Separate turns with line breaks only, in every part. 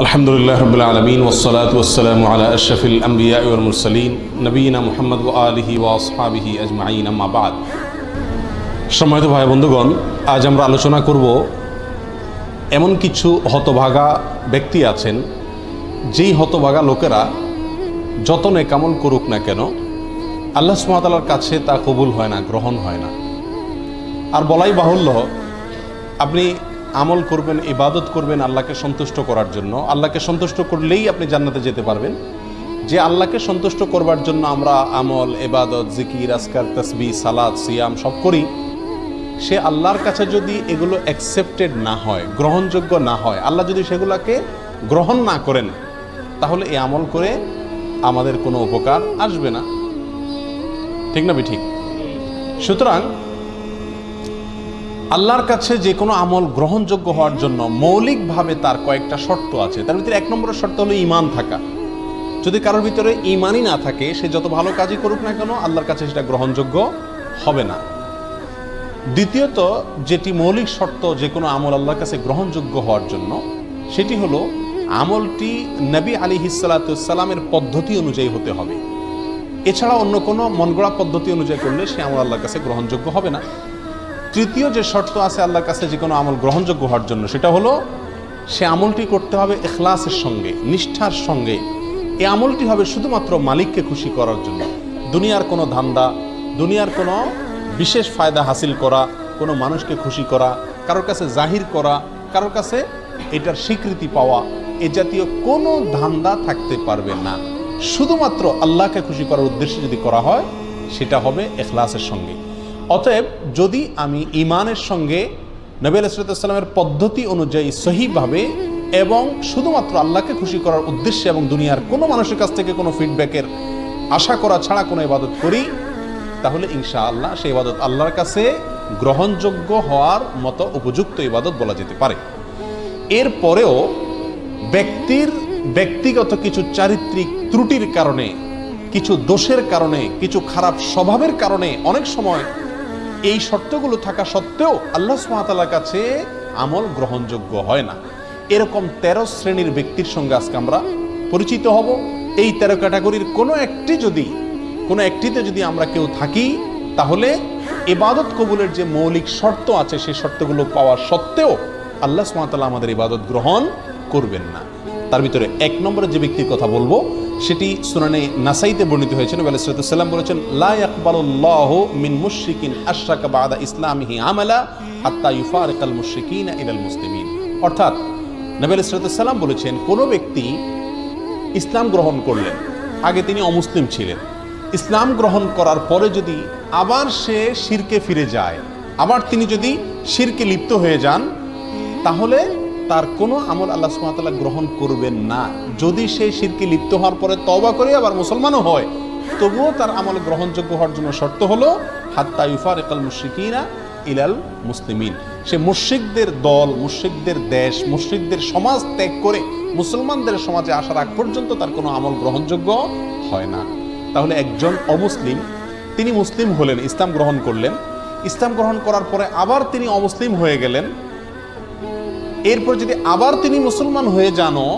আলহামদুলিল্লাহ রবিল আলমিন ওসলাত ওসালাম আলা আশরফিল আম্বিয়া মুরসলিন, নবীনা মোহাম্মদ আলহি ওয়াসহাবিহি আজমাইন আম্মাবাদ সম্মানিত ভাই বন্ধুগণ, আজ আমরা আলোচনা করব এমন কিছু হতভাগা ব্যক্তি আছেন, যেই হতভাগা লোকেরা যত নেকামল করুক না কেন, আল্লাহ সুমাতালার কাছে তা কবুল হয় না, গ্রহণ হয় না। আর বলাই বাহুল্য, আপনি আমল করবেন, ইবাদত করবেন আল্লাহকে সন্তুষ্ট করার জন্য। আল্লাহকে সন্তুষ্ট করলেই আপনি জান্নাতে যেতে পারবেন। যে আল্লাহকে সন্তুষ্ট করবার জন্য আমরা আমল এবাদত জিকির আসকার তসবি সালাদ সিয়াম সব করি। সে আল্লাহর কাছে যদি এগুলো অ্যাকসেপ্টেড না হয়, গ্রহণযোগ্য না হয়, আল্লাহ যদি সেগুলোকে গ্রহণ না করেন, তাহলে এই আমল করে আমাদের কোনো উপকার আসবে না। ঠিক না বি ঠিক সুতরাং আল্লাহর কাছে যে কোনো আমল গ্রহণযোগ্য হওয়ার জন্য মৌলিকভাবে তার কয়েকটা শর্ত আছে। তার ভিতরে এক নম্বরের শর্ত হলো ইমান থাকা। যদি কারোর ভিতরে ইমানই না থাকে, সে যত ভালো কাজই করুক না কেন, আল্লাহর কাছে সেটা গ্রহণযোগ্য হবে না। দ্বিতীয়ত, যেটি মৌলিক শর্ত যে কোনো আমল আল্লাহর কাছে গ্রহণযোগ্য হওয়ার জন্য, সেটি হলো আমলটি নবী আলী হিসালাতামের পদ্ধতি অনুযায়ী হতে হবে। এছাড়া অন্য কোনো মনগড়া পদ্ধতি অনুযায়ী করলে সে আমল আল্লাহর কাছে গ্রহণযোগ্য হবে না। তৃতীয় যে শর্ত আছে আল্লাহর কাছে যে কোনো আমল গ্রহণযোগ্য হওয়ার জন্য, সেটা হলো সে আমলটি করতে হবে এখলাসের সঙ্গে, নিষ্ঠার সঙ্গে। এই আমলটি হবে শুধুমাত্র মালিককে খুশি করার জন্য। দুনিয়ার কোনো ধান্দা, দুনিয়ার কোনো বিশেষ ফায়দা হাসিল করা, কোনো মানুষকে খুশি করা, কারোর কাছে জাহির করা, কারোর কাছে এটার স্বীকৃতি পাওয়া, এ জাতীয় কোনো ধান্দা থাকতে পারবে না। শুধুমাত্র আল্লাহকে খুশি করার উদ্দেশ্যে যদি করা হয়, সেটা হবে এখলাসের সঙ্গে। অতএব যদি আমি ইমানের সঙ্গে নবী আলাইসালামের পদ্ধতি অনুযায়ী সহিভাবে এবং শুধুমাত্র আল্লাহকে খুশি করার উদ্দেশ্যে এবং দুনিয়ার কোনো মানুষের কাছ থেকে কোনো ফিডব্যাকের আশা করা ছাড়া কোনো ইবাদত করি, তাহলে ইনশা আল্লাহ সেই ইবাদত আল্লাহর কাছে গ্রহণযোগ্য হওয়ার মতো উপযুক্ত ইবাদত বলা যেতে পারে। এরপরেও ব্যক্তির ব্যক্তিগত কিছু চারিত্রিক ত্রুটির কারণে, কিছু দোষের কারণে, কিছু খারাপ স্বভাবের কারণে অনেক সময় এই শর্তগুলো থাকা সত্ত্বেও আল্লাহ সুমাতালার কাছে আমল গ্রহণযোগ্য হয় না। এরকম তেরো শ্রেণির ব্যক্তির সঙ্গে আজকে আমরা পরিচিত হব। এই তেরো ক্যাটাগরির কোনো একটি যদি, কোনো একটিতে যদি আমরা কেউ থাকি, তাহলে এবাদত কবুলের যে মৌলিক শর্ত আছে, সেই শর্তগুলো পাওয়ার সত্ত্বেও আল্লাহ সুমাতাল্লাহ আমাদের ইবাদত গ্রহণ করবেন না। তার ভিতরে এক নম্বরে যে ব্যক্তির কথা বলব সেটি সুনানে নাসাইতে বর্ণিত হয়েছে। নবী আলাইসাল্লাম বলেছেন, লা ইয়াকবালুল্লাহ মিন মুশরিকিন আশরাকা বাদা ইসলামিহি আমালা হাত্তা ইউফারিকাল মুশরিকিন ইলাল মুসলিমিন। অর্থাৎ নবী আলাইসাল্লাম বলেছেন, কোনো ব্যক্তি ইসলাম গ্রহণ করলেন, আগে তিনি অমুসলিম ছিলেন। ইসলাম গ্রহণ করার পরে যদি আবার সে শিরকে ফিরে যায়, আবার তিনি যদি শিরকে লিপ্ত হয়ে যান, তাহলে তার কোনো আমল আল্লাহ সুমাতাল্লাহ গ্রহণ করবেন না। যদি সে শিরকে লিপ্ত হওয়ার পরে তবা করে আবার মুসলমানও হয়, তবুও তার আমল গ্রহণযোগ্য হওয়ার জন্য শর্ত হলো, হাত্তা ইউফার একাল মুশ্রিকিনা ইলাল মুসলিমিন। সে মুশ্রিকদের দল, মুশ্রিকদের দেশ, মুশ্রিকদের সমাজ ত্যাগ করে মুসলমানদের সমাজে আসার আগ পর্যন্ত তার কোনো আমল গ্রহণযোগ্য হয় না। তাহলে একজন অমুসলিম, তিনি মুসলিম হলেন, ইসলাম গ্রহণ করলেন। ইসলাম গ্রহণ করার পরে আবার তিনি অমুসলিম হয়ে গেলেন। এরপর যদি আবার তিনি মুসলমান হয়ে যানও,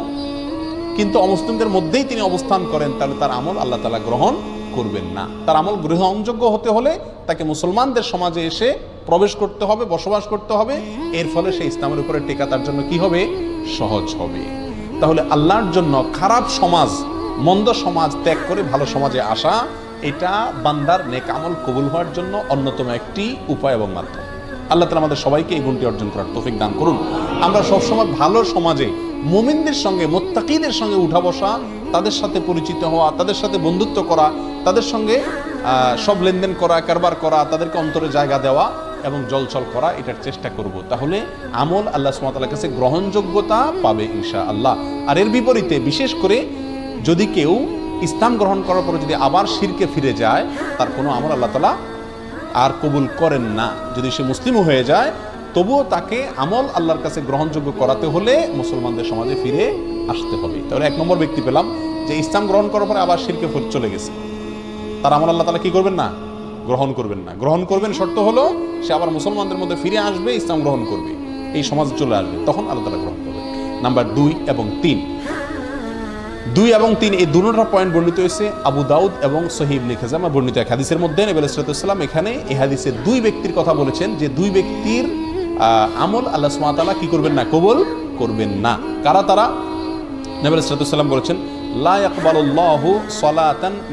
কিন্তু অমুসলিমদের মধ্যেই তিনি অবস্থান করেন, তাহলে তার আমল আল্লাহ তালা গ্রহণ করবেন না। তার আমল গ্রহণযোগ্য হতে হলে তাকে মুসলমানদের সমাজে এসে প্রবেশ করতে হবে, বসবাস করতে হবে। এর ফলে সেই ইসলামের উপরে টেকা তার জন্য কি হবে? সহজ হবে। তাহলে আল্লাহর জন্য খারাপ সমাজ, মন্দ সমাজ ত্যাগ করে ভালো সমাজে আসা, এটা বান্দার নেক আমল কবুল হওয়ার জন্য অন্যতম একটি উপায় এবং মাধ্যম। আল্লাহ তালা আমাদের সবাইকে এই গুণটি অর্জন করার তৌফিক দান করুন। আমরা সবসময় ভালো সমাজে মুমিনদের সঙ্গে, মোত্তাকিদের সঙ্গে উঠা বসা, তাদের সাথে পরিচিত হওয়া, তাদের সাথে বন্ধুত্ব করা, তাদের সঙ্গে সব লেনদেন করা, কারবার করা, তাদেরকে অন্তরে জায়গা দেওয়া এবং জলচল করা, এটার চেষ্টা করব। তাহলে আমল আল্লাহ সুমাতার কাছে গ্রহণযোগ্যতা পাবে ইনশা আল্লাহ আর এর বিপরীতে, বিশেষ করে যদি কেউ ইসলাম গ্রহণ করার পরে যদি আবার শিরকে ফিরে যায়, তার কোনো আমল আল্লাহ তালা আর কবুল করেন না। যদি সে মুসলিমও হয়ে যায়, তবুও তাকে আমল আল্লাহর কাছে গ্রহণযোগ্য করাতে হলে মুসলমানদের সমাজে ফিরে আসতে হবে। তাহলে এক নম্বর ব্যক্তি পেলাম যে ইসলাম গ্রহণ করার পরে আবার শিরকে ফিরে চলে গেছে। তার আমল আল্লাহ তালা কি করবেন না? গ্রহণ করবেন না। গ্রহণ করবেন শর্ত হলো, সে আবার মুসলমানদের মধ্যে ফিরে আসবে, ইসলাম গ্রহণ করবে। এই সমাজে চলে আসবে, তখন আল্লাহ তালা গ্রহণ করবে নাম্বার দুই এবং তিন দুই এবং তিন, এই দুটোটা পয়েন্ট বর্ণিত হয়েছে আবু দাউদ এবং সহিব লিখেজামা বর্ণিত এক হাদিসের মধ্যে নবী সালাম এখানে এই হাদিসে দুই ব্যক্তির কথা বলেছেন যে দুই ব্যক্তির আমল আল্লাহ সুমাতালা কি করবেন না, কবুল করবেন না। কারা তারা? নবী সালাম বলেছেন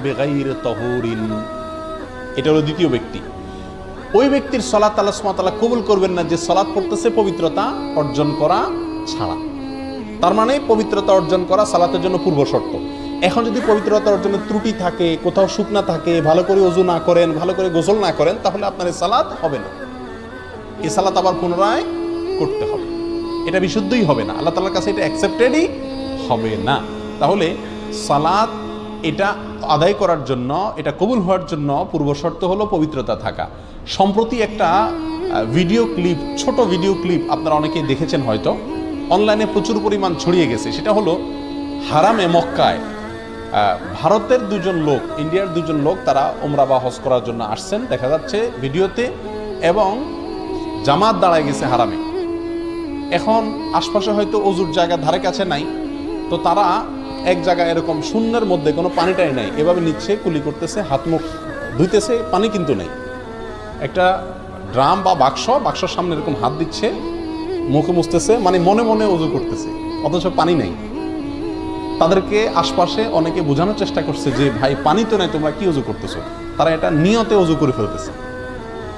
বিগাইরি এটা হলো দ্বিতীয় ব্যক্তি। ওই ব্যক্তির সলাত আল্লাহ কবুল করবেন না যে সলাৎ পড়তেছে পবিত্রতা অর্জন করা ছাড়া। তার মানে পবিত্রতা অর্জন করা সালাতের জন্য পূর্ব শর্ত। এখন যদি পবিত্রতা অর্জনের ত্রুটি থাকে, কোথাও শুকনা থাকে, ভালো করে অজু না করেন, ভালো করে গোসল না করেন, তাহলে আপনার এই সালাত হবে না। এই সালাত আবার পুনরায় করতে হবে। এটা বিশুদ্ধই হবে না। আল্লাহ তালার কাছে এটা অ্যাকসেপ্টেডই হবে না। তাহলে সালাত এটা আদায় করার জন্য, এটা কবুল হওয়ার জন্য পূর্ব শর্ত হলো পবিত্রতা থাকা। সম্প্রতি একটা ভিডিও ক্লিপ ছোট ভিডিও ক্লিপ আপনারা অনেকেই দেখেছেন হয়তো। অনলাইনে প্রচুর পরিমাণ ছড়িয়ে গেছে। সেটা হলো হারামে মক্কায় ভারতের দুজন লোক, ইন্ডিয়ার দুজন লোক তারা ওমরা বা হজ করার জন্য আসছেন, দেখা যাচ্ছে ভিডিওতে, এবং জামাত দাঁড়ায় গেছে হারামে। এখন আশপাশে হয়তো অজুর জায়গা ধারে কাছে নাই, তো তারা এক জায়গায় এরকম শূন্যের মধ্যে কোনো পানিটাই নাই। এভাবে নিচ্ছে, কুলি করতেছে, হাত মুখ ধুইতেছে, পানি কিন্তু নেই। একটা ড্রাম বা বাক্স, বাক্সর সামনে এরকম হাত দিচ্ছে মুখে মুছতেছে মানে মনে মনে অজু করতেছে। অথচ পানি নেই। তাদেরকে আশপাশে অনেকে বোঝানোর চেষ্টা করছে যে, ভাই, পানি তো নাই, তোমরা কি অজু করতেছো? তারা এটা নিয়তে অজু করে ফেলতেছে।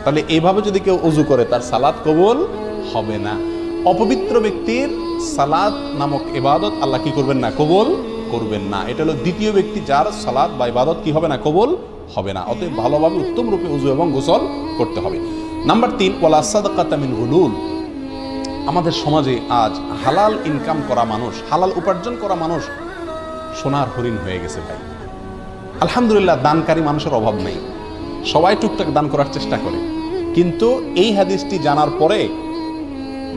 তাহলে এইভাবে যদি কেউ অজু করে, তার সালাদ কবুল হবে না। অপবিত্র ব্যক্তির সালাদ নামক এবাদত আল্লাহ কি করবেন না? কবুল করবেন না। এটা হলো দ্বিতীয় ব্যক্তি যার সালাদ বা ইবাদত কি হবে না? কবুল হবে না। অতএব ভালোভাবে উত্তম রূপে উজু এবং গোসল করতে হবে। নাম্বার তিন, ওয়ালা সাদাকাতামিন হুলুল আমাদের সমাজে আজ হালাল ইনকাম করা মানুষ, হালাল উপার্জন করা মানুষ সোনার হরিণ হয়ে গেছে ভাই। আলহামদুলিল্লাহ দানকারী মানুষের অভাব নেই। সবাই টুকটাক দান করার চেষ্টা করে। কিন্তু এই হাদিসটি জানার পরে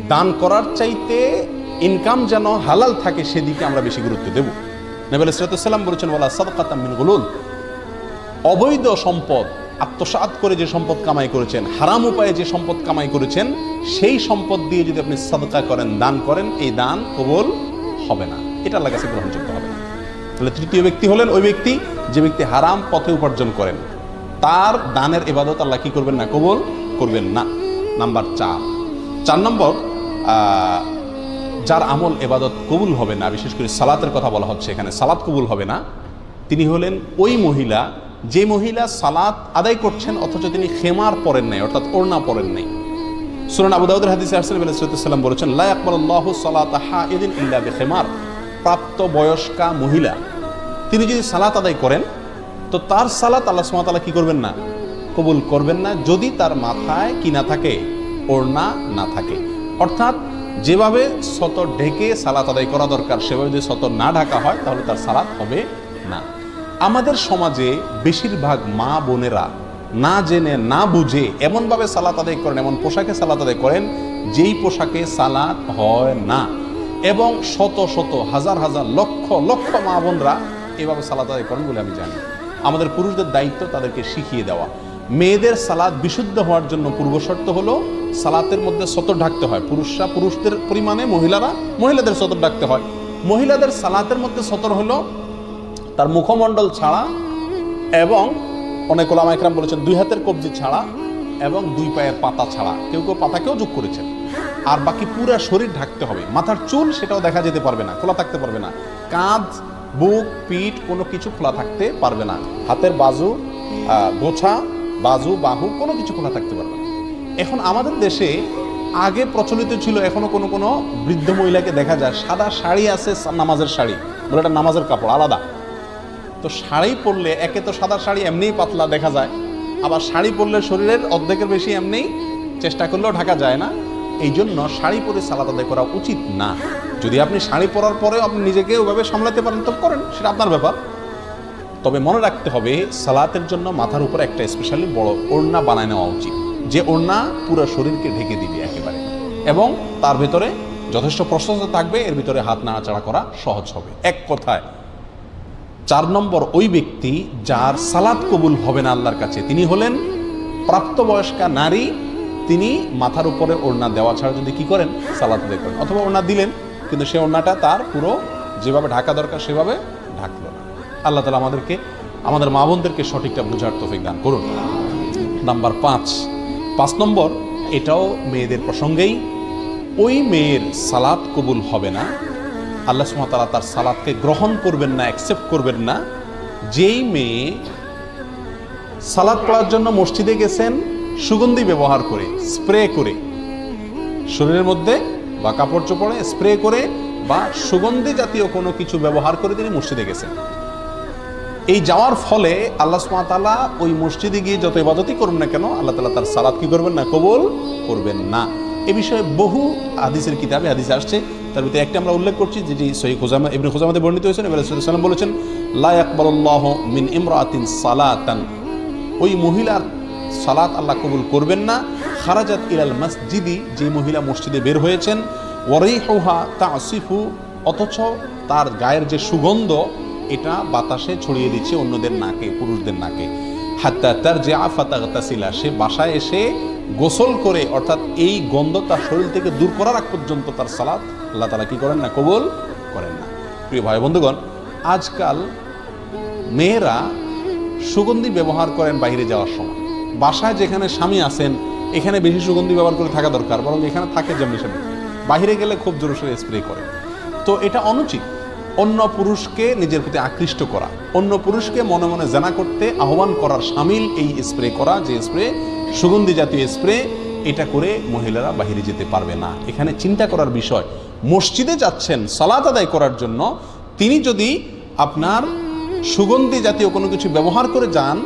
দান করার চাইতে ইনকাম যেন হালাল থাকে সেদিকে আমরা বেশি গুরুত্ব দেব। নবীল ইসরাতাম বলেছেন বলা সাদকাতাম গুলুল। অবৈধ সম্পদ আত্মসাৎ করে যে সম্পদ কামাই করেছেন, হারাম উপায়ে যে সম্পদ কামাই করেছেন, সেই সম্পদ দিয়ে যদি আপনি সাদকা করেন, দান করেন, এই দান কবল হবে না। এটা আল্লাহ কাছে গ্রহণযোগ্য হবে না। তাহলে তৃতীয় ব্যক্তি হলেন ওই ব্যক্তি, যে ব্যক্তি হারাম পথে উপার্জন করেন। তার দানের এবাদত আল্লাহ কি করবেন না? কবুল করবেন না। নাম্বার চার। চার নম্বর যার আমল এবাদত কবুল হবে না, বিশেষ করে সালাতের কথা বলা হচ্ছে এখানে, সালাত কবুল হবে না, তিনি হলেন ওই মহিলা যে মহিলা সালাত আদায় করছেন, অথচ তিনি খেমার পরেন নাই, অর্থাৎ ওড়না পরেন নাই। সুরান আবু দাউদের হাদিসে আলাইহিসসালাম বলেছেন, লা সালাতা হাইদিন ইল্লা বিখিমার। প্রাপ্ত বয়স্কা মহিলা, তিনি যদি সালাত আদায় করেন, তো তার সালাত আল্লাহ তাআলা কি করবেন না? কবুল করবেন না, যদি তার মাথায় কি না থাকে? ওড়না না থাকে। অর্থাৎ যেভাবে সতর ঢেকে সালাত আদায় করা দরকার, সেভাবে যদি সতর না ঢাকা হয়, তাহলে তার সালাত হবে না। আমাদের সমাজে বেশিরভাগ মা বোনেরা না জেনে, না বুঝে এমনভাবে সালাত আদায় করেন, এমন পোশাকে সালাত আদায় করেন যেই পোশাকে সালাত হয় না। এবং শত শত, হাজার হাজার, লক্ষ লক্ষ মা বোনরা এভাবে সালাত আদায় করেন বলে আমি জানি। আমাদের পুরুষদের দায়িত্ব তাদেরকে শিখিয়ে দেওয়া। মেয়েদের সালাদ বিশুদ্ধ হওয়ার জন্য পূর্বশর্ত হলো সালাতের মধ্যে সতর ঢাকতে হয়। পুরুষরা পুরুষদের পরিমাণে, মহিলারা মহিলাদের সতর ঢাকতে হয়। মহিলাদের সালাতের মধ্যে সতর হলো তার মুখমণ্ডল ছাড়া এবং অনেক ওলামা একরাম বলেছেন, দুই হাতের কবজি ছাড়া এবং দুই পায়ের পাতা ছাড়া। কেউ কেউ পাতাকেও যোগ করেছেন। আর বাকি পুরো শরীর ঢাকতে হবে। মাথার চুল সেটাও দেখা যেতে পারবে না, খোলা থাকতে পারবে না। কাঁধ, বুক, পিঠ কোনো কিছু খোলা থাকতে পারবে না। হাতের বাজু গোছা, বাজু, বাহু কোনো কিছু খোলা থাকতে পারবে না। এখন আমাদের দেশে আগে প্রচলিত ছিল, এখনও কোনো কোনো বৃদ্ধ মহিলাকে দেখা যায়, সাদা শাড়ি আছে নামাজের শাড়ি, বলে এটা নামাজের কাপড়, আলাদা। তো শাড়ি পরলে, একে তো সাদা শাড়ি এমনিই পাতলা দেখা যায়, আবার শাড়ি পরলে শরীরের অর্ধেকের বেশি এমনি চেষ্টা করলেও ঢাকা যায় না। এই জন্য শাড়ি পরে সালাদ আদায় করা উচিত না। যদি আপনি শাড়ি পরার পরেও আপনি নিজেকে ওইভাবে সামলাতে পারেন, তো করেন, সেটা আপনার ব্যাপার। তবে মনে রাখতে হবে, সালাতের জন্য মাথার উপর একটা স্পেশালি বড় ওড়না বানায় নেওয়া উচিত। যে ওড়না পুরো শরীরকে ঢেকে দিবে একেবারে। এবং তার ভেতরে যথেষ্ট প্রশস্ত থাকবে, এর ভিতরে হাত নাড়াচাড়া করা সহজ হবে। এক কথায় চার নম্বর ওই ব্যক্তি যার সালাদ কবুল হবে না আল্লাহর কাছে। তিনি হলেন প্রাপ্তবয়স্কা নারী, তিনি মাথার উপরে ওড়না দেওয়া ছাড়া যদি কি করেন? সালাদ আদায় করেন। অথবা ওড়না দিলেন, কিন্তু সে ওড়নাটা তার পুরো যেভাবে ঢাকা দরকার সেভাবে ঢাকলো না। আল্লাহ তালা আমাদেরকে, আমাদের মা বোনদেরকে সঠিকটা বোঝার তৌফিক দান করুন। নাম্বার পাঁচ। পাঁচ নম্বর, এটাও মেয়েদের প্রসঙ্গেই, ওই মেয়ের সালাদ কবুল হবে না আল্লাহ সুমতালা তার সালাদকে গ্রহণ করবেন না অ্যাকসেপ্ট করবেন না। যেই মেয়ে সালাদ পড়ার জন্য মসজিদে গেছেন, সুগন্ধি ব্যবহার করে স্প্রে করে, শরীরের মধ্যে বা কাপড় চোপড়ে স্প্রে করে বা সুগন্ধি জাতীয় কোনো কিছু ব্যবহার করে তিনি মসজিদে গেছেন। এই যাওয়ার ফলে আল্লাহ সুমাতালা ওই মসজিদে গিয়ে যত ইবাদতই করুন না কেন, আল্লাহ তালা তার সালাদ কি করবেন না, কবল করবেন না। এ বিষয়ে বহু হাদিসের কিতাবে হাদিসে আসছে তার ভিতরে একটা আমরা উল্লেখ করছি, যেটি সহি খোজামা ইবনে খোজামাতে বর্ণিত হয়েছেন এবার সাল্লাম বলেছেন, লা আকবরুল্লাহ মিন ইমরাতিন সালাতান। ওই মহিলার সালাত আল্লাহ কবুল করবেন না। খারাজাত ইলাল মসজিদি, যে মহিলা মসজিদে বের হয়েছেন, ওয়ারিহুহা তাসিফু, অথচ তার গায়ের যে সুগন্ধ, এটা বাতাসে ছড়িয়ে দিচ্ছে অন্যদের নাকে, পুরুষদের নাকে। হাত্তা তার যে আফাতাগতাসিলা সে বাসায় এসে গোসল করে, অর্থাৎ এই গন্ধ তার শরীর থেকে দূর করার আগ পর্যন্ত তার সালাত আল্লাহ তালা কি করেন না? কবুল করেন না। প্রিয় ভাই বন্ধুগণ, আজকাল মেয়েরা সুগন্ধি ব্যবহার করেন বাইরে যাওয়ার সময়। বাসায় যেখানে স্বামী আছেন, এখানে বেশি সুগন্ধি ব্যবহার করে থাকা দরকার, বরং এখানে থাকে যেমনি সেমনি। বাইরে গেলে খুব জোরে সোরে স্প্রে করে। তো এটা অনুচিত। অন্য পুরুষকে নিজের প্রতি আকৃষ্ট করা, অন্য পুরুষকে মনে মনে জানা করতে আহ্বান করার সামিল এই স্প্রে করা, যে স্প্রে সুগন্ধি জাতীয় স্প্রে এটা করে মহিলারা বাহিরে যেতে পারবে না। এখানে চিন্তা করার বিষয় মসজিদে যাচ্ছেন, সালাত আদায় করার জন্য, তিনি যদি আপনার সুগন্ধি জাতীয় কোনো কিছু ব্যবহার করে যান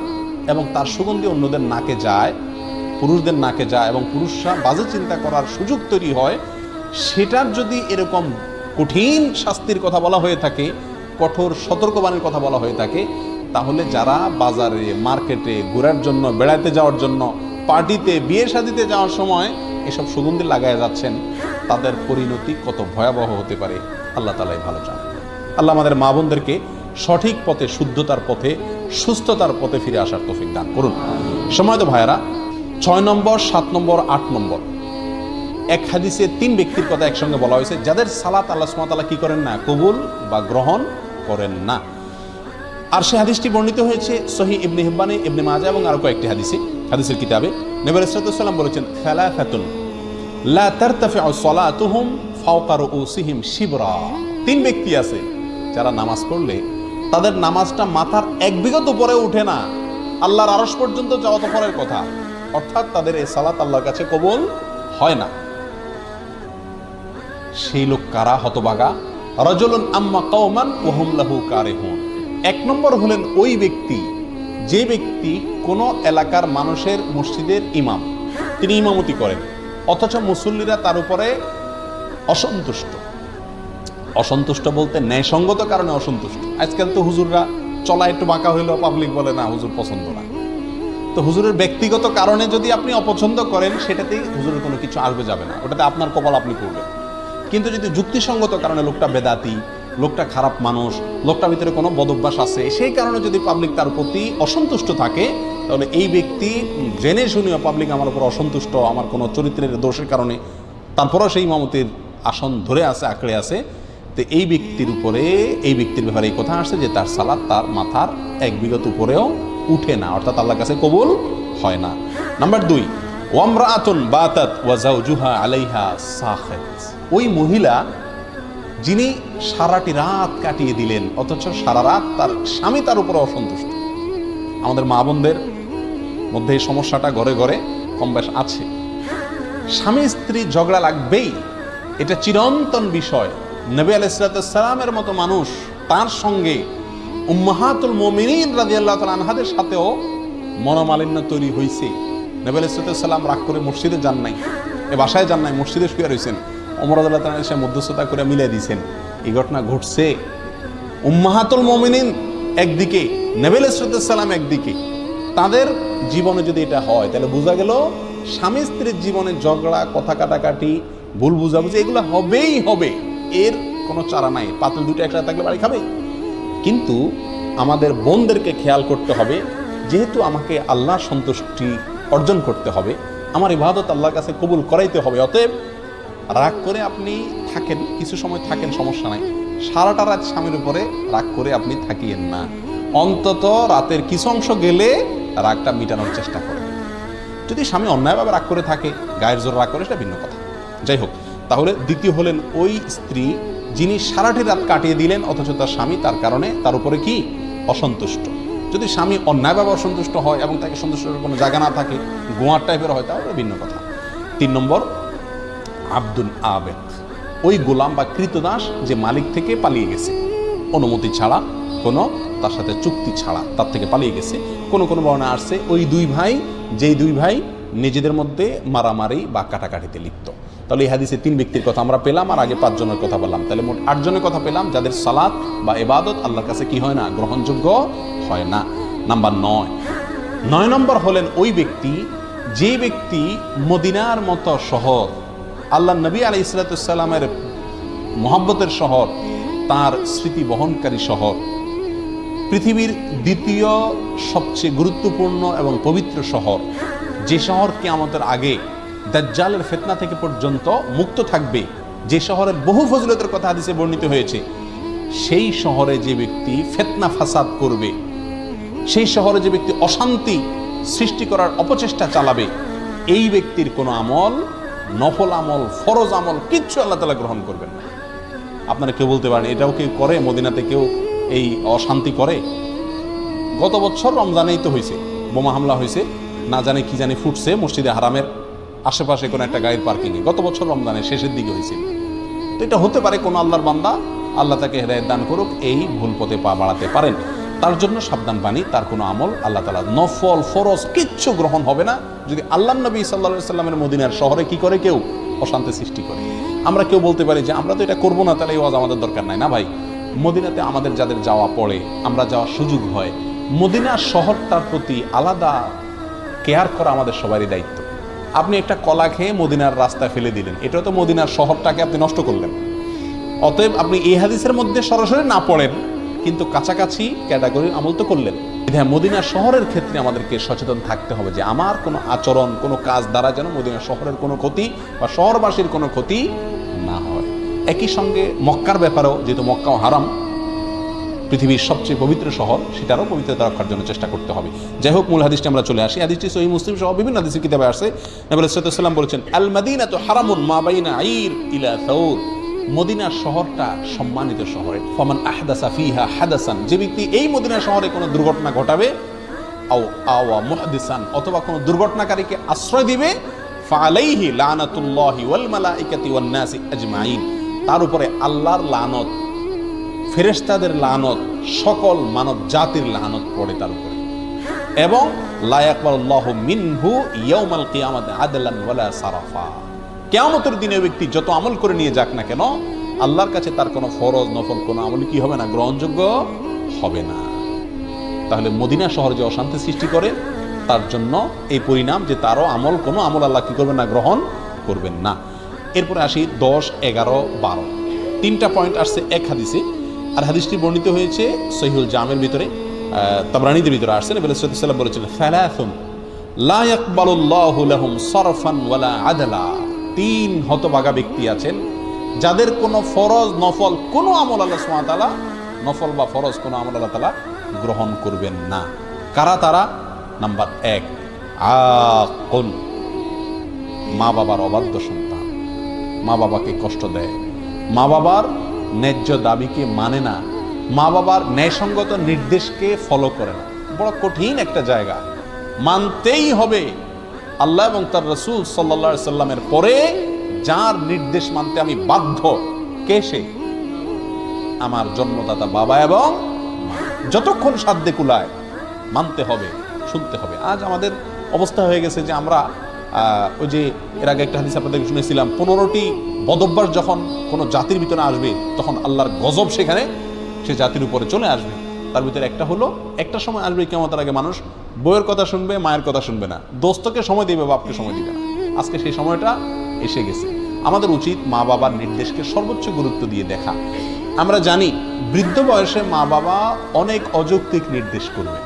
এবং তার সুগন্ধি অন্যদের নাকে যায়, পুরুষদের নাকে যায় এবং পুরুষরা বাজে চিন্তা করার সুযোগ তৈরি হয়, সেটার যদি এরকম কঠিন শাস্তির কথা বলা হয়ে থাকে, কঠোর সতর্কবাণীর কথা বলা হয়ে থাকে, তাহলে যারা বাজারে, মার্কেটে, ঘোরার জন্য বেড়াতে যাওয়ার জন্য, পার্টিতে, বিয়ে শাদিতে যাওয়ার সময় এসব সুগন্ধি লাগায় যাচ্ছেন, তাদের পরিণতি কত ভয়াবহ হতে পারে, আল্লাহ তালাই ভালো জানেন। আল্লাহ আমাদের মা বোনদেরকে সঠিক পথে, শুদ্ধতার পথে, সুস্থতার পথে ফিরে আসার তৌফিক দান করুন। সময় তো ভাইয়েরা, ছয় নম্বর, সাত নম্বর, আট নম্বর। এক হাদিসে তিন ব্যক্তির কথা একসঙ্গে বলা হয়েছে, যাদের সালাত আল্লাহ সুমাতালা কি করেন না, কবুল বা গ্রহণ করেন না। আর সে হাদিসটি বর্ণিত হয়েছে সহি ইবনে হিব্বানে, ইবনে মাজা এবং আরও কয়েকটি হাদিসে, হাদিসের কিতাবে। নবী ইসরাতুল্লাম বলেছেন খেলা খাতুন তিন ব্যক্তি আছে যারা নামাজ পড়লে, তাদের নামাজটা মাথার এক বিগত উপরে উঠে না। আল্লাহর আরশ পর্যন্ত যাওয়া তো পরের কথা। অর্থাৎ তাদের এই সালাত আল্লাহর কাছে কবুল হয় না। সেই লোক কারা? হতবাগা। রজলুন আম্মা কওমান ওহম লাহু কারিহুন। এক নম্বর হলেন ওই ব্যক্তি, যে ব্যক্তি কোনো এলাকার মানুষের মসজিদের ইমাম। তিনি ইমামতি করেন। অথচ মুসল্লিরা তার উপরে অসন্তুষ্ট। অসন্তুষ্ট বলতে ন্যায়সঙ্গত কারণে অসন্তুষ্ট। আজকাল তো হুজুররা, চলা একটু বাঁকা হইলেও পাবলিক বলে, না, হুজুর পছন্দ না। তো হুজুরের ব্যক্তিগত কারণে যদি আপনি অপছন্দ করেন, সেটাতেই হুজুরের কোনো কিছু আসবে, যাবে না। ওটাতে আপনার কপাল আপনি করবেন। কিন্তু যদি যুক্তিসঙ্গত কারণে লোকটা বেদাতি লোকটা খারাপ মানুষ, লোকটার ভিতরে কোনো বদভ্যাস আছে, সেই কারণে যদি পাবলিক তার প্রতি অসন্তুষ্ট থাকে, তাহলে এই ব্যক্তি জেনে শুনেও পাবলিক আমার উপর অসন্তুষ্ট, আমার কোনো চরিত্রের দোষের কারণে তারপরও সেই মামতির আসন ধরে আছে, আঁকড়ে আছে, তো এই ব্যক্তির উপরে, এই ব্যক্তির ব্যাপারে এই কথা আসছে যে তার সালাদ তার মাথার এক বিগত উপরেও উঠে না, অর্থাৎ আল্লাহর কাছে কবুল হয় না। নাম্বার দুই ওয়ামরা ওয়ামরাআতুন বাতাত ওয়া জাওজুহা আলাইহা সাখিত। ওই মহিলা যিনি সারাটি রাত কাটিয়ে দিলেন, অথচ সারা রাত তার স্বামী তার উপরে অসন্তুষ্ট। আমাদের মা বোনদের মধ্যে এই সমস্যাটা ঘরে ঘরে কম বেশ আছে। স্বামী স্ত্রী ঝগড়া লাগবেই, এটা চিরন্তন বিষয়। নবী আলাইসালামের মতো মানুষ, তার সঙ্গে উম্মাহাতুল মোমিনিন রাজি আল্লাহ আনহাদের সাথেও মনোমালিন্য তৈরি হয়েছে নবী আলাইসালাম রাগ করে মসজিদে যান নাই, এ বাসায় যান নাই, মসজিদে শুয়ে রয়েছেন অমর আল্লাহ তালা এসে মধ্যস্থতা করে মিলিয়ে দিয়েছেন। এই ঘটনা ঘটছে উম্মাহাতুল মোমিনিন একদিকে নেবেল সালাম একদিকে। তাদের জীবনে যদি এটা হয়, তাহলে বোঝা গেল স্বামী স্ত্রীর জীবনে ঝগড়া, কথা কাটাকাটি, ভুল বুঝাবুঝি, এগুলো হবেই হবে। এর কোনো চারা নাই। পাতল দুটো একসাথে থাকলে বাড়ি খাবে। কিন্তু আমাদের বোনদেরকে খেয়াল করতে হবে, যেহেতু আমাকে আল্লাহ সন্তুষ্টি অর্জন করতে হবে, আমার ইবাদত আল্লাহর কাছে কবুল করাইতে হবে। অতএব রাগ করে আপনি থাকেন, কিছু সময় থাকেন, সমস্যা নাই। সারাটা রাত স্বামীর উপরে রাগ করে আপনি থাকিয়েন না। অন্তত রাতের কিছু অংশ গেলে রাগটা মিটানোর চেষ্টা করেন। যদি স্বামী অন্যায়ভাবে রাগ করে থাকে, গায়ের জোর রাগ করে, সেটা ভিন্ন কথা। যাই হোক, তাহলে দ্বিতীয় হলেন ওই স্ত্রী যিনি সারাটি রাত কাটিয়ে দিলেন, অথচ তার স্বামী তার কারণে তার উপরে কি? অসন্তুষ্ট। যদি স্বামী অন্যায়ভাবে অসন্তুষ্ট হয় এবং তাকে সন্তুষ্ট কোনো জায়গা না থাকে, গোয়ার টাইপের হয়, তাহলে ভিন্ন কথা। তিন নম্বর আব্দুল আবেদ। ওই গোলাম বা কৃতদাস যে মালিক থেকে পালিয়ে গেছে। অনুমতি ছাড়া কোনো, তার সাথে চুক্তি ছাড়া তার থেকে পালিয়ে গেছে। কোনো কোনো বর্ণা আসছে, ওই দুই ভাই, যেই দুই ভাই নিজেদের মধ্যে মারামারি বা কাটাকাটিতে লিপ্ত। তাহলে এই হাদিসে তিন ব্যক্তির কথা আমরা পেলাম আর আগে পাঁচজনের কথা বললাম। তাহলে মোট আটজনের কথা পেলাম, যাদের সালাত বা এবাদত আল্লাহর কাছে কি হয় না, গ্রহণযোগ্য হয় না। নাম্বার নয়। নয় নম্বর হলেন ওই ব্যক্তি, যে ব্যক্তি মদিনার মতো শহর আল্লাহ নবী আলাই ইসলাতামের মোহাব্বতের শহর, তার স্মৃতি বহনকারী শহর। পৃথিবীর দ্বিতীয় সবচেয়ে গুরুত্বপূর্ণ এবং পবিত্র শহর, যে শহর আমাদের আগে দাজ্জালের ফেতনা থেকে পর্যন্ত মুক্ত থাকবে, যে শহরের বহু ফজলতের কথা হাদিসে বর্ণিত হয়েছে, সেই শহরে যে ব্যক্তি ফেতনা ফাসাদ করবে, সেই শহরে যে ব্যক্তি অশান্তি সৃষ্টি করার অপচেষ্টা চালাবে, এই ব্যক্তির কোনো আমল নফল আমল, ফরজ আমল, কিচ্ছু আল্লাহ তালা গ্রহণ করবেন না। আপনারা কেউ বলতে পারেন, এটাও কেউ করে, মদিনাতে কেউ এই অশান্তি করে? গত বছর রমজানেই তো হয়েছে, বোমা হামলা হয়েছে, না জানে কি জানি ফুটছে মসজিদে হারামের আশেপাশে কোনো একটা গাড়ির পার্কিংয়ে। গত বছর রমজানের শেষের দিকে হয়েছে। তো এটা হতে পারে কোনো আল্লাহর বান্দা, আল্লাহ তাকে হেদায়ত দান করুক, এই ভুল পথে পা বাড়াতে পারেন। তার জন্য সাবধান বাণী, তার কোনো আমল আল্লাহ তালা নফল, ফরজ, কিচ্ছু গ্রহণ হবে না। যদি আল্লাহ নবী সাল্লা সাল্লামের মদিনার শহরে কি করে কেউ? অশান্তি সৃষ্টি করে। আমরা কেউ বলতে পারি যে, আমরা তো এটা করব না, তাহলে এই ওয়াজ আমাদের দরকার নাই। না ভাই, মদিনাতে আমাদের যাদের যাওয়া পড়ে, আমরা যাওয়ার সুযোগ হয়। মদিনার শহরটার প্রতি আলাদা কেয়ার করা আমাদের সবারই দায়িত্ব। আপনি একটা কলা খেয়ে মদিনার রাস্তায় ফেলে দিলেন এটা তো মদিনার শহরটাকে আপনি নষ্ট করলেন। অতএব আপনি এই হাদিসের মধ্যে সরাসরি না পড়েন কিন্তু কাছাকাছি ক্যাটাগরির আমল তো করলেন। হ্যাঁ মদিনা শহরের ক্ষেত্রে আমাদেরকে সচেতন থাকতে হবে যে আমার কোনো আচরণ, কোনো কাজ দ্বারা যেন মদিনা শহরের কোনো ক্ষতি বা শহরবাসীর কোনো ক্ষতি না হয়। একই সঙ্গে মক্কার ব্যাপারেও, যেহেতু মক্কাও হারাম, পৃথিবীর সবচেয়ে পবিত্র শহর, সেটারও পবিত্রতা রক্ষার জন্য চেষ্টা করতে হবে। যাই হোক, মূল হাদিসটি আমরা চলে আসি। হাদিসটি সহি মুসলিম সহ বিভিন্ন হাদিসের কিতাবে আসে। নবী সাল্লাম বলেছেন আল মাদিনা তো হারামুন মা বাইনা আইর ইলা সৌর মদিনার শহরটা সম্মানিত শহর। ফমান আহদাসা ফিহা হাদাসান। যে ব্যক্তি এই মদিনা শহরে কোনো দুর্ঘটনা ঘটাবে, আও আওয়া অথবা কোনো দুর্ঘটনাকারীকে আশ্রয় দিবে ফালাইহি লানাতুল্লাহি ওয়াল মালাইকাতি ওয়ান নাসি তার উপরে আল্লাহর লানত, ফেরেশতাদের লানত, সকল মানব জাতির লানত পড়ে তার উপরে। এবং লায়াকবাল্লাহ মিনহু ইয়াউমাল কিয়ামাত আদলান ওয়ালা সারাফা। কেয়ামতের দিনে ব্যক্তি যত আমল করে নিয়ে যাক না কেন, আল্লাহর কাছে তার কোনো ফরজ, নফল কোনো আমল কি হবে না? গ্রহণযোগ্য হবে না। তাহলে মদিনা শহর যে অশান্তি সৃষ্টি করে, তার জন্য এই পরিণাম যে তারও আমল, কোনো আমল আল্লাহ কি করবেন না? গ্রহণ করবেন না। এরপরে আসি দশ, এগারো, বারো। তিনটা পয়েন্ট আসছে এক হাদিসে। আর হাদিসটি বর্ণিত হয়েছে সহিউল জামের ভিতরে তাবরানিদের ভিতরে আসছে। নবী সাল্লাম বলেছিলেন ফালাথুন লাহুম সরফান ওয়ালা আদলা। তিন হতবাগা ব্যক্তি আছেন, যাদের কোনো ফরজ নফল, কোনো আমল আল্লাহ সুমাতালা নফল বা ফরজ কোনো আমল আল্লাহ তালা গ্রহণ করবেন না। কারা তারা? নাম্বার এক, আকন। মা বাবার অবাধ্য সন্তান। মা বাবাকে কষ্ট দেয়। মা বাবার ন্যায্য দাবিকে মানে না। মা বাবার ন্যায়সঙ্গত নির্দেশকে ফলো করে না। বড় কঠিন একটা জায়গা। মানতেই হবে আল্লাহ এবং তার রসুল সাল্লা সাল্লামের পরে যার নির্দেশ মানতে আমি বাধ্য, কে সে? আমার জন্মদাতা বাবা এবং যতক্ষণ সাধ্যে কুলায়, মানতে হবে, শুনতে হবে। আজ আমাদের অবস্থা হয়ে গেছে যে আমরা ওই যে এর আগে একটা হাদিস আপনাদের শুনেছিলাম, পনেরোটি বদভ্যাস যখন কোনো জাতির ভিতরে আসবে, তখন আল্লাহর গজব সেখানে সে জাতির উপরে চলে আসবে। তার ভিতরে একটা হলো, একটা সময় আসবে কেমন আগে মানুষ বইয়ের কথা শুনবে, মায়ের কথা শুনবে না। দোস্তকে সময় দিবে, বাপকে সময় দিবে না। আজকে সেই সময়টা এসে গেছে। আমাদের উচিত মা বাবার নির্দেশকে সর্বোচ্চ গুরুত্ব দিয়ে দেখা। আমরা জানি, বৃদ্ধ বয়সে মা বাবা অনেক অযৌক্তিক নির্দেশ করবে।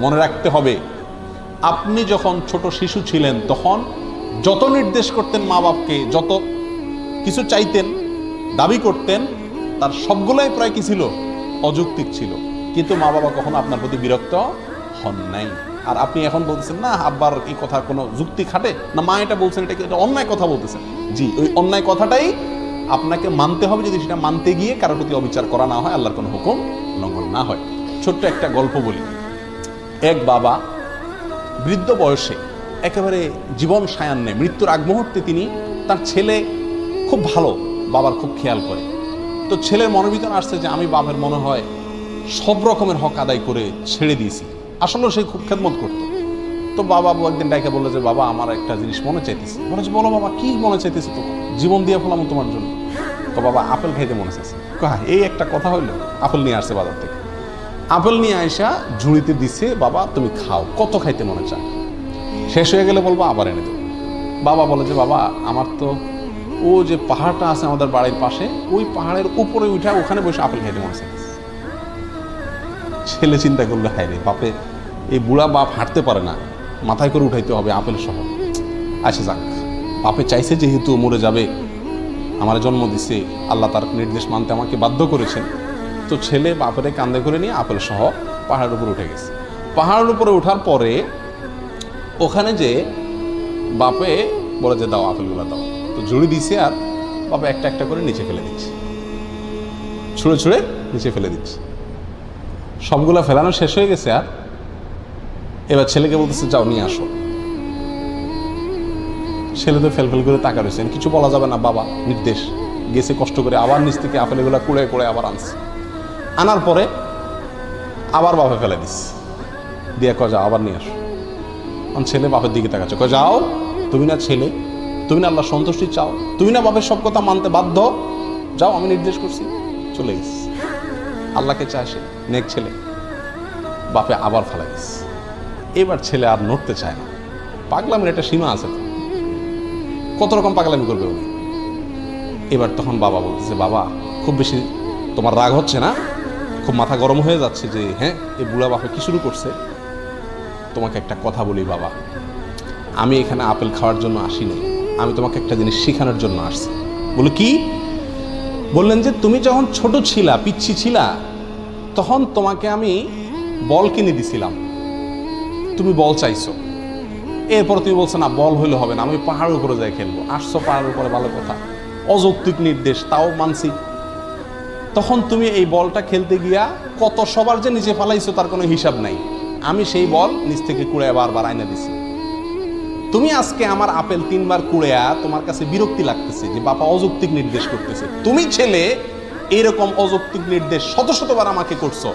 মনে রাখতে হবে, আপনি যখন ছোট শিশু ছিলেন তখন যত নির্দেশ করতেন মা বাপকে যত কিছু চাইতেন, দাবি করতেন, তার সবগুলাই প্রায় কি ছিল? অযৌক্তিক ছিল। কিন্তু মা বাবা কখনো আপনার প্রতি বিরক্ত হন নাই। আর আপনি এখন বলতেছেন, না, আব্বার এই কথা কোনো যুক্তি খাটে? না, মা এটা বলছেন, এটা এটা অন্যায় কথা বলতেছেন? জি, ওই অন্যায় কথাটাই আপনাকে মানতে হবে যদি সেটা মানতে গিয়ে কারোর প্রতি অবিচার করা না হয়, আল্লাহর কোনো হুকুম লঙ্ঘন না হয়। ছোট্ট একটা গল্প বলি। এক বাবা বৃদ্ধ বয়সে একেবারে জীবন সায়ান্নে মৃত্যুর আগ মুহূর্তে তিনি তার ছেলে খুব ভালো, বাবার খুব খেয়াল করে। তো ছেলের মনের ভিতরে আসছে যে, আমি বাবার মনে হয় সব রকমের হক আদায় করে ছেড়ে দিয়েছি। আসলেও সে খুব খেদমত করতো। তো বাবা একদিন ডাইকে বলল যে, বাবা, আমার একটা জিনিস মনে চাইতেছে। মনে হচ্ছে বলো বাবা, কি মনে চাইতেছে তোমার? জীবন দিয়ে ফেলাম তোমার জন্য। তো বাবা আপেল খাইতে মনে চাইছে। এই একটা কথা হইল, আপেল নিয়ে আসছে বাজার থেকে। আপেল নিয়ে আইসা ঝুড়িতে দিছে, বাবা, তুমি খাও, কত খাইতে মনে চায়? শেষ হয়ে গেলে বলব, আবার এনে দেবো বাবা বলে যে, বাবা, আমার তো ও যে পাহাড়টা আছে আমাদের বাড়ির পাশে, ওই পাহাড়ের উপরে উঠা ওখানে বসে আপেল খাইতে মনে চাইছে ছেলে চিন্তা করল, হায় রে বাপে এই বুড়া বাপ হাঁটতে পারে না। মাথায় করে উঠাইতে হবে আপেল সহ। আচ্ছা যাক, বাপে চাইছে যেহেতু মরে যাবে, আমার জন্ম দিছে, আল্লাহ তার নির্দেশ মানতে আমাকে বাধ্য করেছেন। তো ছেলে বাপের কান্দে করে নিয়ে আপেল সহ পাহাড়ের উপরে উঠে গেছে। পাহাড়ের উপরে ওঠার পরে ওখানে যে বাপে বলে যে, দাও আপেলগুলো দাও। তো জুড়ি দিছে আর বাপে একটা একটা করে নিচে ফেলে দিচ্ছে। ছুঁড়ে ছুঁড়ে নিচে ফেলে দিচ্ছে। সবগুলা ফেলানো শেষ হয়ে গেছে, আর এবার ছেলেকে বলতেছে, যাও, নিয়ে আসো। ছেলে তো ফেলফেল করে তাকা রয়েছেন কিছু বলা যাবে না, বাবা, নির্দেশ। গেছে কষ্ট করে, আবার নিচ থেকে আপেলগুলো কুড়ে কুড়ে আবার আনছে। আনার পরে আবার বাপে ফেলে দিস দিয়ে ক যাও, আবার নিয়ে আসো। আমার ছেলে বাপের দিকে তাকাচ্ছে ক যাও, তুমি না ছেলে, তুমি না আল্লাহ সন্তুষ্টি চাও, তুমি না বাপের সব কথা মানতে বাধ্য, যাও, আমি নির্দেশ করছি। চলে গেছি। আল্লাহকে চায় সে। নেক ছেলে। বাপে আবার ফেলাই দিস এবার ছেলে আর নড়তে চায় না। পাগলামের একটা সীমা আছে। কত রকম পাগলামি করবে উনি? এবার তখন বাবা বলতেছে, বাবা, খুব বেশি তোমার রাগ হচ্ছে না? খুব মাথা গরম হয়ে যাচ্ছে যে হ্যাঁ এ বুড়া বাপে কি শুরু করছে? তোমাকে একটা কথা বলি বাবা। আমি এখানে আপেল খাওয়ার জন্য আসিনি। আমি তোমাকে একটা জিনিস শেখানোর জন্য আসছি। বলে কি? বললেন যে, তুমি যখন ছোট ছিলা, পিচ্ছি ছিলা তখন তোমাকে আমি বল কিনে দিছিলাম। তুমি বল চাইছো। এরপর তুমি বলছো, না, বল হইলে হবে না, আমি পাহাড়ের উপরে যাই খেলব। আসছো পাহাড়ের উপরে, ভালো কথা। অযৌক্তিক নির্দেশ, তাও মানছি। তখন তুমি এই বলটা খেলতে গিয়া কত সবার যে নিচে ফালাইছো তার কোনো হিসাব নাই। আমি সেই বল নিচ থেকে কুড়ে বারবার আয়না দিছি। তুমি আজকে আমার আপেল তিনবার কুড়েয়া তোমার কাছে বিরক্তি লাগতেছে যে বাবা অযৌক্তিক নির্দেশ করতেছে। তুমি ছেলে এরকম অযৌক্তিক নির্দেশ শত শতবার আমাকে করছ।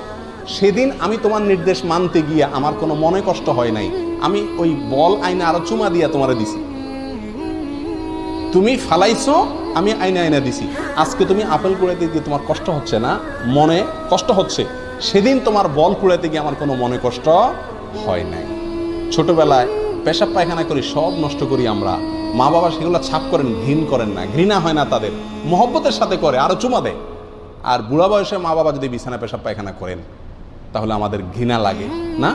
সেদিন আমি তোমার নির্দেশ মানতে গিয়ে আমার কোনো মনে কষ্ট হয় নাই। আমি ওই বল আইনে আরও চুমা দিয়া তোমারে দিছি। তুমি ফালাইছো, আমি আইনে আইনা দিছি। আজকে তুমি আপেল কুড়াইতে গিয়ে তোমার কষ্ট হচ্ছে না? মনে কষ্ট হচ্ছে? সেদিন তোমার বল কুড়াইতে গিয়ে আমার কোনো মনে কষ্ট হয় নাই। ছোটবেলায় পেশাব পায়খানা করি, সব নষ্ট করি আমরা। মা বাবা সেগুলো ছাপ করেন, ঘৃণ করেন না। ঘৃণা হয় না তাদের। মহব্বতের সাথে করে, আরও চুমা দেয়। আর বুড়া বয়সে মা বাবা যদি বিছানা পেশাব পায়খানা করেন, তাহলে আমাদের ঘৃণা লাগে, না?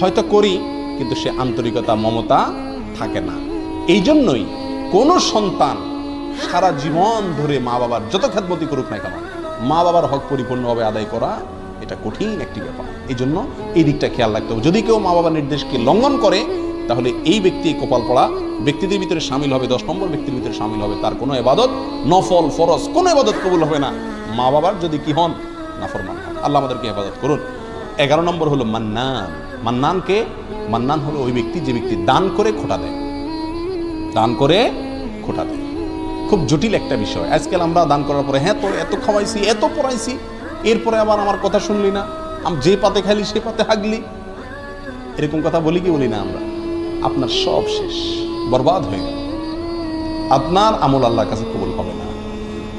হয়তো করি, কিন্তু সে আন্তরিকতা, মমতা থাকে না। এই জন্যই কোনো সন্তান সারা জীবন ধরে মা বাবার যত খেদমতি করুক না কেন, মা বাবার হক পরিপূর্ণভাবে আদায় করা এটা কঠিন একটি ব্যাপার। এই জন্য এই দিকটা খেয়াল রাখতে হবে। যদি কেউ মা বাবার নির্দেশকে লঙ্ঘন করে, তাহলে এই ব্যক্তি কপাল পড়া। ব্যক্তিদের ভিতরে সামিল হবে, দশ নম্বর ব্যক্তির ভিতরে সামিল হবে। তার কোনো এবাদত নফল, ফরজ কোনো এবাদত কবুল হবে না। মা বাবার যদি কি হন না নাফরমান হন। আল্লাহ আমাদেরকে হেফাজত করুন। এগারো নম্বর হলো মান্নান। মান্নানকে, মান্নান হলো ওই ব্যক্তি যে ব্যক্তি দান করে খোটা দেয়। দান করে খোটা দেয়। খুব জটিল একটা বিষয়। আজকাল আমরা দান করার পরে হ্যাঁ তোর এত খাওয়াইছি, এত পড়াইছি। এরপরে আবার আমার কথা শুনলি না। আমি, যে পাতে খাইলি, সে পাতে হাগলি। এরকম কথা বলি কি বলি না আমরা। আপনার সব শেষ। বরবাদ হয়ে গেল। আপনার আমল আল্লাহর কাছে কবুল হবে না।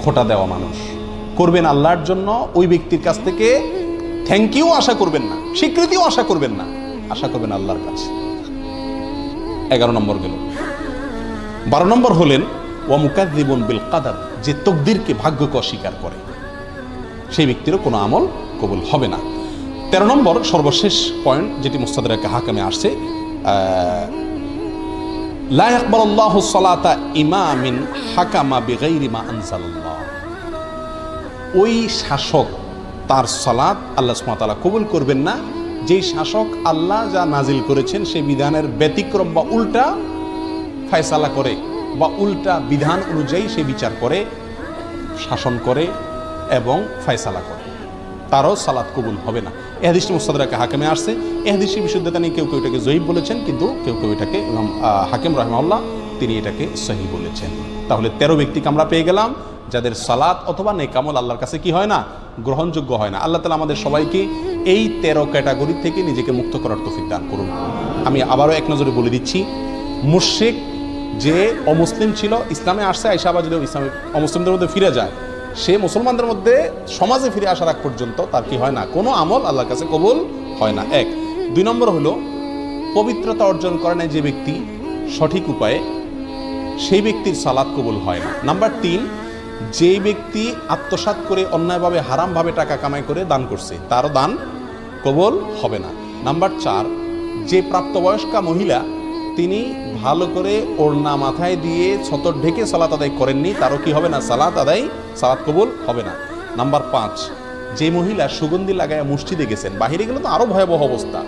খোটা দেওয়া মানুষ। করবেন আল্লাহর জন্য, ওই ব্যক্তির কাছ থেকে থ্যাংক ইউ আশা করবেন না, স্বীকৃতিও আশা করবেন না, আশা করবেন আল্লাহর কাছে। এগারো নম্বর গেল। বারো নম্বর হলেন ওয়ামুকাদ্দিবন বিল কাদার, যে তকদিরকে ভাগ্যকে অস্বীকার করে। সেই ব্যক্তিরও কোনো আমল কবুল হবে না। তেরো নম্বর সর্বশেষ পয়েন্ট যেটি মুস্তাদের হাকামে আসছে লা ইয়াকবালুল্লাহু সালাতা ইমামিন হাকামা বিগাইরি মা ওই শাসক, তার সালাত আল্লাহ সুমাতালা কবুল করবেন না। যেই শাসক আল্লাহ যা নাজিল করেছেন সেই বিধানের ব্যতিক্রম বা উল্টা ফায়সালা করে বা উল্টা বিধান অনুযায়ী সে বিচার করে, শাসন করে এবং ফায়সালা করে। তারও সালাদ কবুল হবে না। এ হাদিসটি মুস্তাদাকে হাকিমে আসছে। এ হাদিসটি বিশুদ্ধতা নিয়ে কেউ কেউ এটাকে জয়ীব বলেছেন, কিন্তু কেউ কেউ এটাকে হাকিম রহমাউল্লাহ তিনি এটাকে সহি বলেছেন। তাহলে তেরো ব্যক্তিকে আমরা পেয়ে গেলাম, যাদের সালাত অথবা নেকামল আল্লাহর কাছে কি হয় না? গ্রহণযোগ্য হয় না। আল্লাহ তালা আমাদের সবাইকে এই তেরো ক্যাটাগরি থেকে নিজেকে মুক্ত করার তৌফিক দান করুন। আমি আবারও এক নজরে বলে দিচ্ছি মুর্শিক যে অমুসলিম ছিল, ইসলামে আসছে আইসা যদি ইসলামে, অমুসলিমদের মধ্যে ফিরে যায়, সে মুসলমানদের মধ্যে সমাজে ফিরে আসার আগ পর্যন্ত তার কি হয় না? কোনো আমল আল্লাহর কাছে কবুল হয় না। এক। দুই নম্বর হলো, পবিত্রতা অর্জন করে না যে ব্যক্তি সঠিক উপায়ে সেই ব্যক্তির সালাদ কবুল হয় না। নাম্বার তিন, যেই ব্যক্তি আত্মসাৎ করে অন্যায়ভাবে, হারামভাবে টাকা কামাই করে দান করছে, তারও দান কবল হবে না। নাম্বার চার, যে প্রাপ্তবয়স্কা মহিলা তিনি ভালো করে ওড়না মাথায় দিয়ে ছতর ঢেকে সালাত আদায় করেননি, তারও কি হবে না? সালাত আদায়, সালাত কবুল হবে না। নাম্বার পাঁচ, যে মহিলা সুগন্ধি লাগায় মসজিদে গেছেন, বাহিরে গেলে তো আরও ভয়াবহ অবস্থা।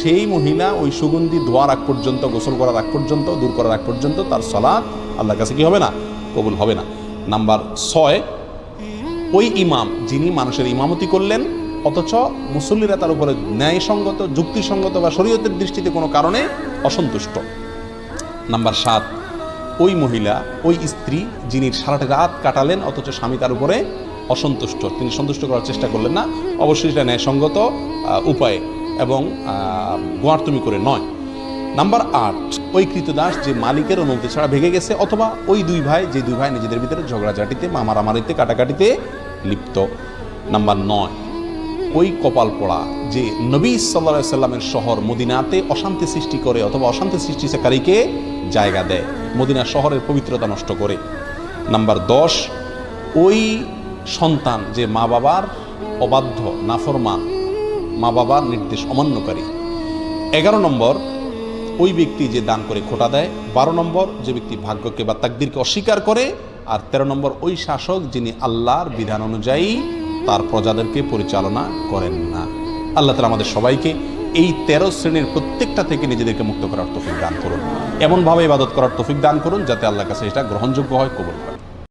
সেই মহিলা ওই সুগন্ধি ধোয়ার আগ পর্যন্ত, গোসল করার আগ পর্যন্ত, দূর করার আগ পর্যন্ত তার সলাৎ আল্লাহর কাছে কি হবে না? কবুল হবে না। নাম্বার ছয়, ওই ইমাম যিনি মানুষের ইমামতি করলেন, অথচ মুসল্লিরা তার উপরে ন্যায়সঙ্গত, যুক্তিসঙ্গত বা শরীয়তের দৃষ্টিতে কোনো কারণে অসন্তুষ্ট। নাম্বার সাত, ওই মহিলা, ওই স্ত্রী যিনি সারাটা রাত কাটালেন, অথচ স্বামী তার উপরে অসন্তুষ্ট, তিনি সন্তুষ্ট করার চেষ্টা করলেন না, অবশ্যই সেটা ন্যায়সঙ্গত উপায়ে। এবং গোয়ার্তমি করে নয়। নাম্বার আট, ওই কৃতদাস যে মালিকের অনুমতি ছাড়া ভেঙে গেছে অথবা ওই দুই ভাই, যে দুই ভাই নিজেদের ভিতরে ঝগড়াঝাটিতে, মামারামারিতে, কাটাকাটিতে লিপ্ত। নাম্বার নয়, ওই কপাল পড়া যে নবী সাল্লা সাল্লামের শহর মদিনাতে অশান্তি সৃষ্টি করে অথবা অশান্তি সৃষ্টিকারীকে জায়গা দেয়, মদিনা শহরের পবিত্রতা নষ্ট করে। নাম্বার দশ, ওই সন্তান যে মা বাবার অবাধ্য, নাফরমান মা বাবার নির্দেশ অমান্যকারী। এগারো নম্বর, ওই ব্যক্তি যে দান করে খোটা দেয়। বারো নম্বর, যে ব্যক্তি ভাগ্যকে বা তাকদিরকে অস্বীকার করে। আর তেরো নম্বর, ওই শাসক যিনি আল্লাহর বিধান অনুযায়ী তার প্রজাদেরকে পরিচালনা করেন না। আল্লাহ তালা আমাদের সবাইকে এই তেরো শ্রেণির প্রত্যেকটা থেকে নিজেদেরকে মুক্ত করার তফিক দান করুন। এমনভাবে ইবাদত করার তফিক দান করুন যাতে আল্লাহর কাছে এটা গ্রহণযোগ্য হয়, কবুল হয়।